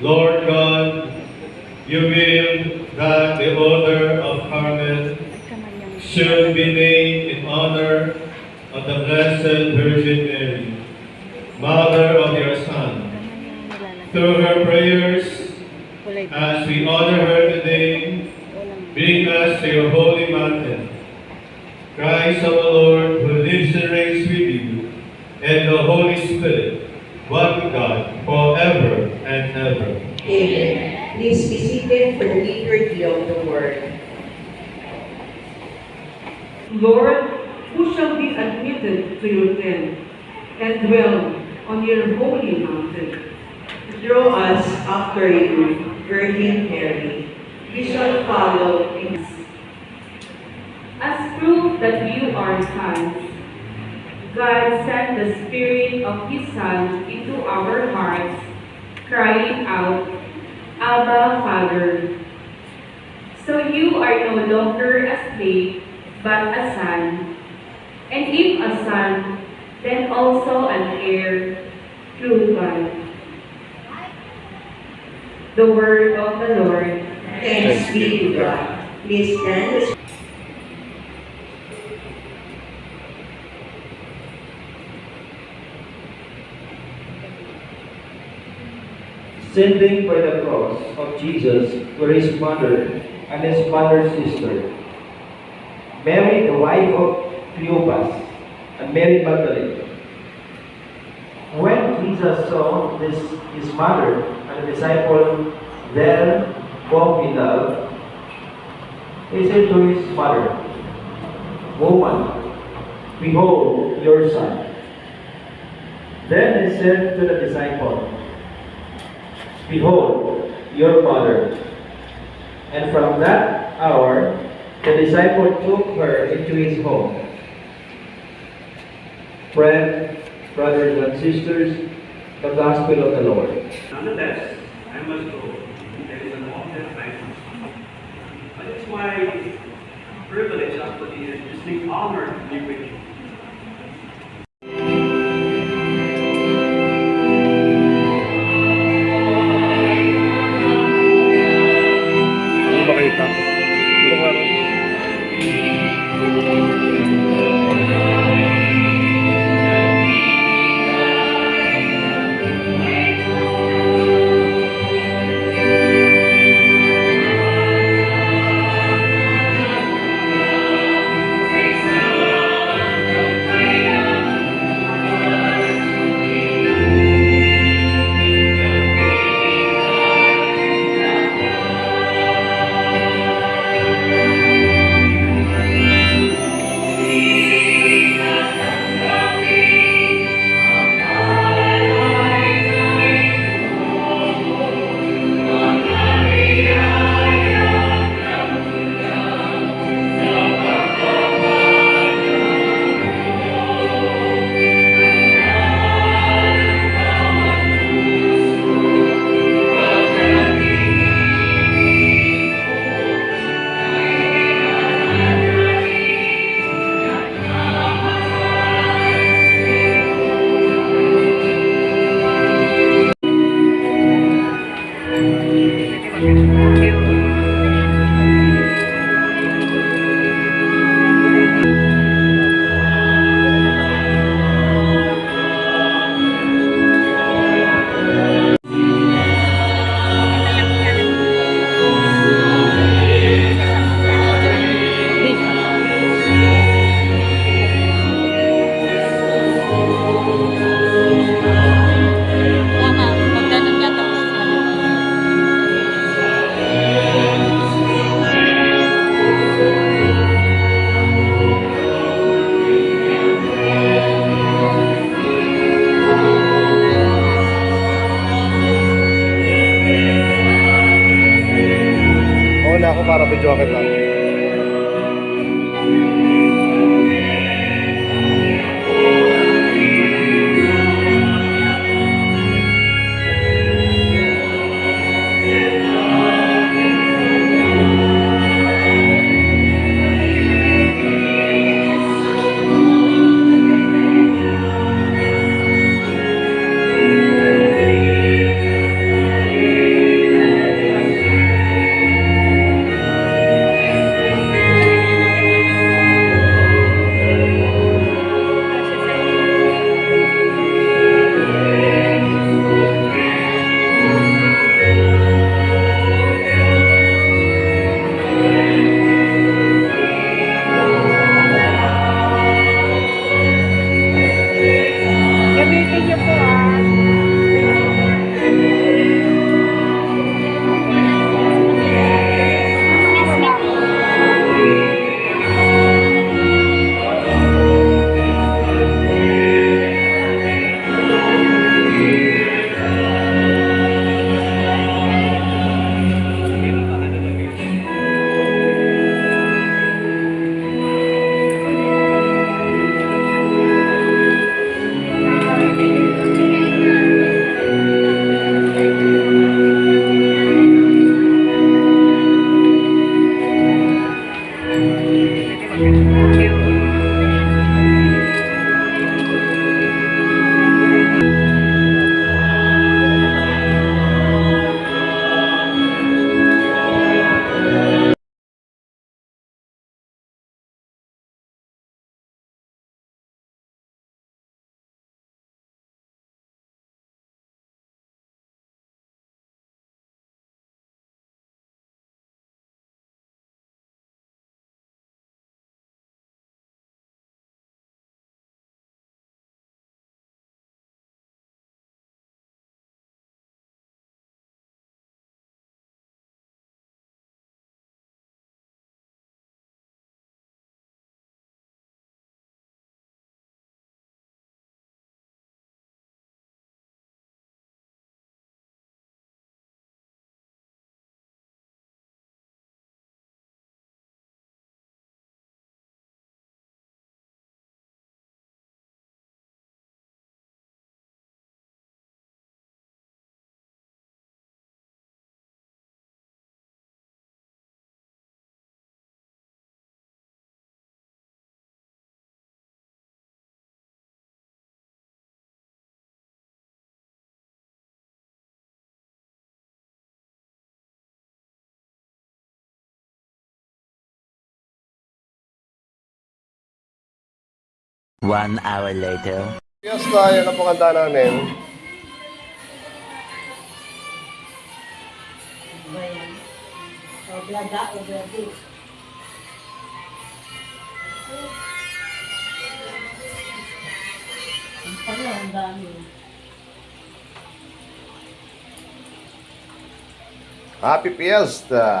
Lord God, you will that the order of Carmel should be named in honor of the Blessed Virgin Mary, Mother of your Son. Through her prayers, as we honor her today, bring us to your holy mountain. Christ our Lord, who lives and reigns with you, and the Holy Spirit, one God, forever and ever. Amen. Please be seated for the liturgy of the word. Lord, who shall be admitted to your tent and dwell on your holy mountain? Draw us after you, Virgin Mary. We shall follow in As proof that you are sons, God sent the Spirit of His Son into our hearts, crying out, Abba, Father. So you are no longer a slave, but a son. And if a son, then also an heir through God. The word of the Lord. Thanks be to God. Please stand Sending by the cross of Jesus were his mother and his mother's sister, Mary, the wife of Cleopas, and Mary Magdalene. When Jesus saw this, his mother and the disciple there walk in love, he said to his mother, Woman, behold your son. Then he said to the disciple, Behold, your mother. And from that hour, the disciple took her into his home. Friends, brothers and sisters, the gospel of the Lord. Nonetheless, I must go. There is an must. But it's my privilege after the distinct honor to be with you. One hour later. Fiesta, yan ang panganda namin. Oblada, obladi. Ang pala, ang dami. Happy Fiesta!